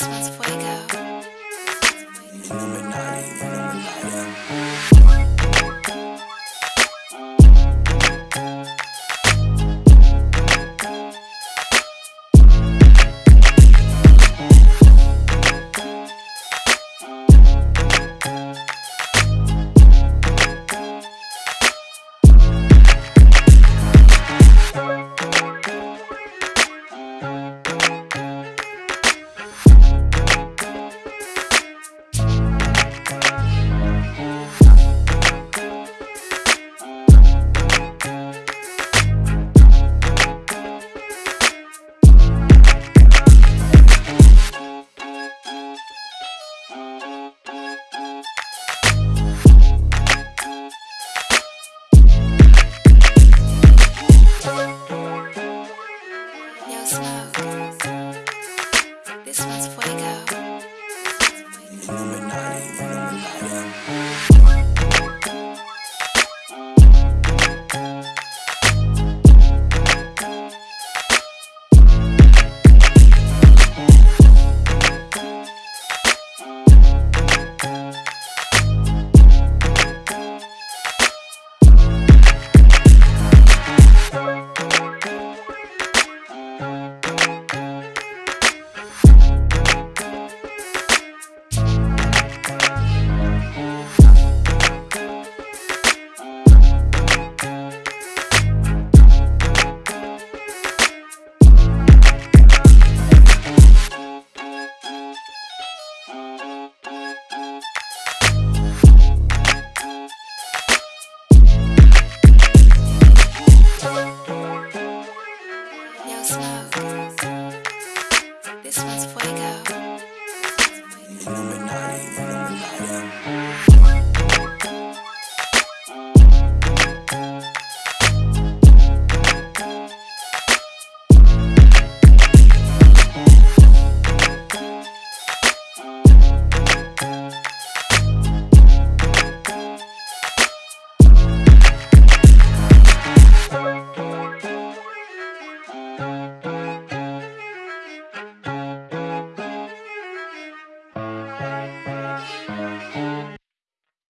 Illuminati, Illuminati. I go. Illuminati, Illuminati.